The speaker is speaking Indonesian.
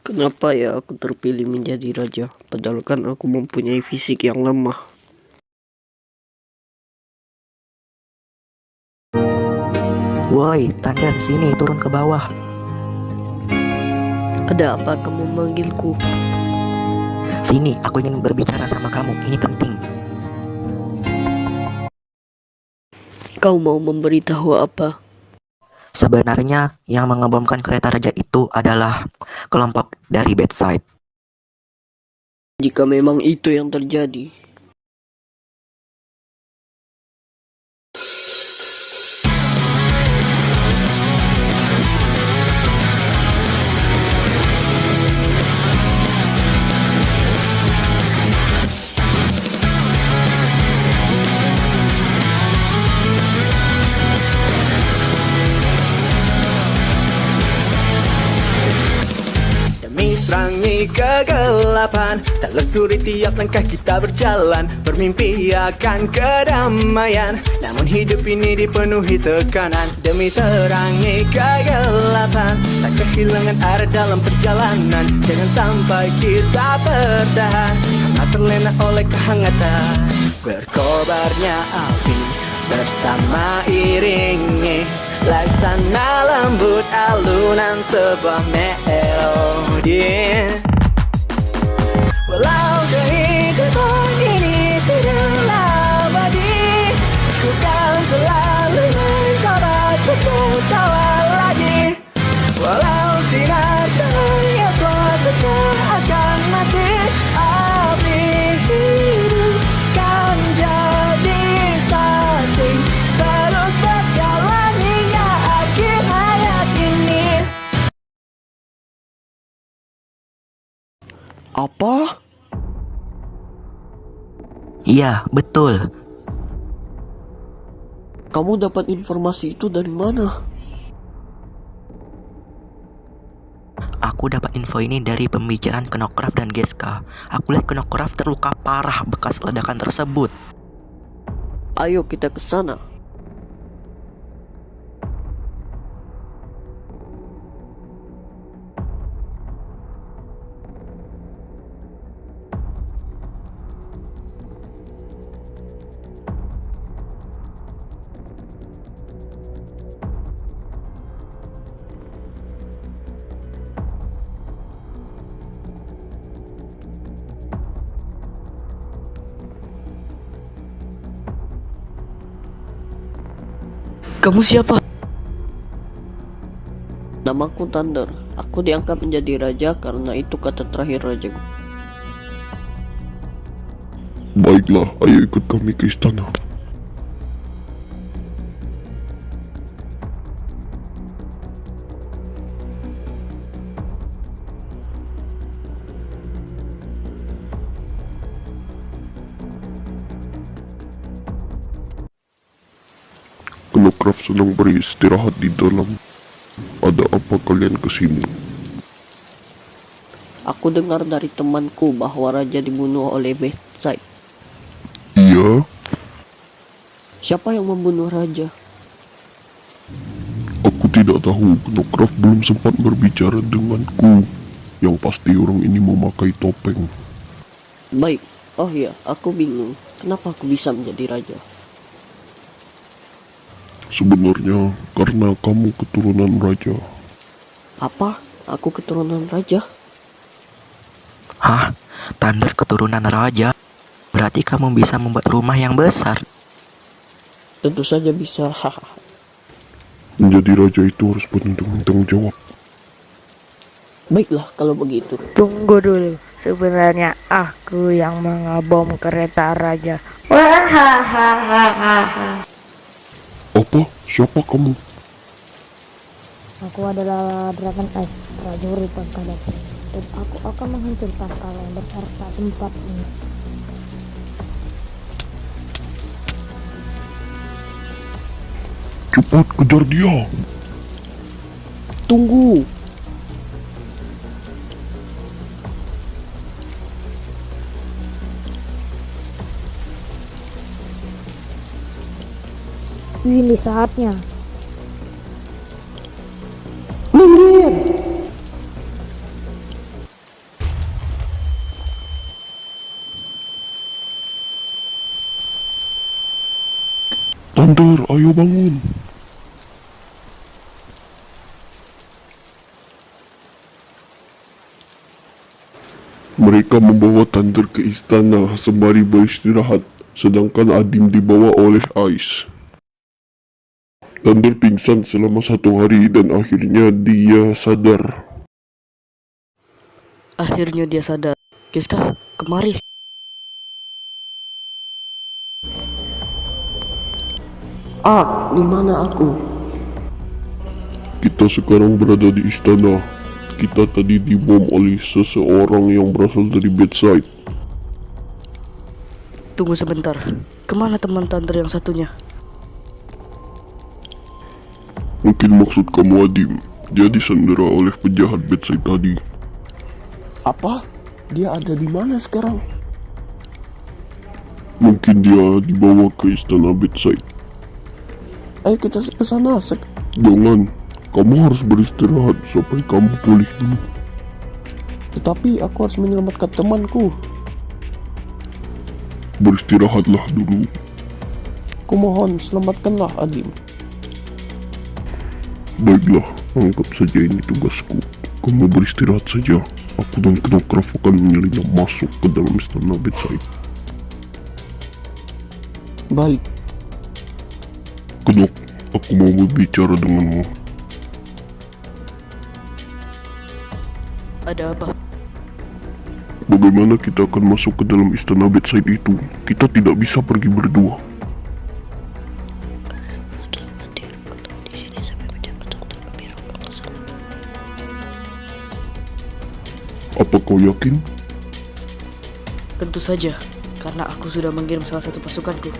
Kenapa ya aku terpilih menjadi raja? Padahal kan aku mempunyai fisik yang lemah. Woi, Tandan, sini turun ke bawah. Ada apa kamu memanggilku? Sini, aku ingin berbicara sama kamu. Ini penting. Kau mau memberitahu apa? Sebenarnya yang mengebomkan kereta raja itu adalah kelompok dari bedside. Jika memang itu yang terjadi, serangi kegelapan. Telusuri tiap langkah kita berjalan. Bermimpi akan kedamaian. Namun hidup ini dipenuhi tekanan. Demi terangi kegelapan Tak kehilangan arah dalam perjalanan. Jangan sampai kita tertahan Karena terlena oleh kehangatan. Berkobarnya api bersama iringi. Laksana lembut alunan sebuah melodi. Walau apa? Iya, betul. Kamu dapat informasi itu dari mana? Aku dapat info ini dari pembicaraan Knockraft dan Geska. Aku lihat Knockraft terluka parah bekas ledakan tersebut. Ayo kita ke sana. Kamu siapa? Namaku Thunder. Aku diangkat menjadi raja karena itu kata terakhir rajaku. Baiklah, ayo ikut kami ke istana. Knockraft sedang beristirahat di dalam. Ada apa kalian ke sini? Aku dengar dari temanku bahwa raja dibunuh oleh Bedside. Iya, Siapa yang membunuh raja? aku tidak tahu. Knockraft belum sempat berbicara denganku. Yang pasti orang ini memakai topeng. Baik. Oh iya, aku bingung. Kenapa aku bisa menjadi raja? Sebenarnya karena kamu keturunan raja. Apa? Aku keturunan raja? Hah? Thunder keturunan raja? Berarti kamu bisa membuat rumah yang besar. Tentu saja bisa. Hahaha. Menjadi raja itu harus penuh dengan tanggung jawab. Baiklah kalau begitu. Tunggu dulu, sebenarnya aku yang mengebom kereta raja. Wahahaha. Apa? Siapa kamu? Aku adalah Dragon Ice, prajurit Pangkadat. Dan aku akan menghancurkan kalian beserta tempat ini. Cepat kejar dia. Tunggu. Ini saatnya. Minggir. Tandur, ayo bangun. Mereka membawa Tandur ke istana sembari beristirahat, sedangkan Adim dibawa oleh Ais. Thunder pingsan selama satu hari dan akhirnya dia sadar. Akhirnya dia sadar. Giska, kemari. Ah, di mana aku? Kita sekarang berada di istana. Kita tadi dibom oleh seseorang yang berasal dari bedside. Tunggu sebentar. Ke mana teman Thunder yang satunya? Mungkin maksud kamu Adim. Dia disandera oleh penjahat bedside tadi. Apa? Dia ada di mana sekarang? Mungkin dia dibawa ke istana bedside. Ayo kita ke sana. Sek Jangan. Kamu harus beristirahat sampai kamu pulih dulu. Tetapi aku harus menyelamatkan temanku. Beristirahatlah dulu. Kumohon, selamatkanlah Adim. Baiklah, anggap saja ini tugasku. Kamu beristirahat saja. Aku dan Knockraft akan menyelinap masuk ke dalam istana bedside. Baik, Knok, aku mau berbicara denganmu. Ada apa? Bagaimana kita akan masuk ke dalam istana bedside itu? Kita tidak bisa pergi berdua. Apa kau yakin? Tentu saja, karena aku sudah mengirim salah satu pasukanku.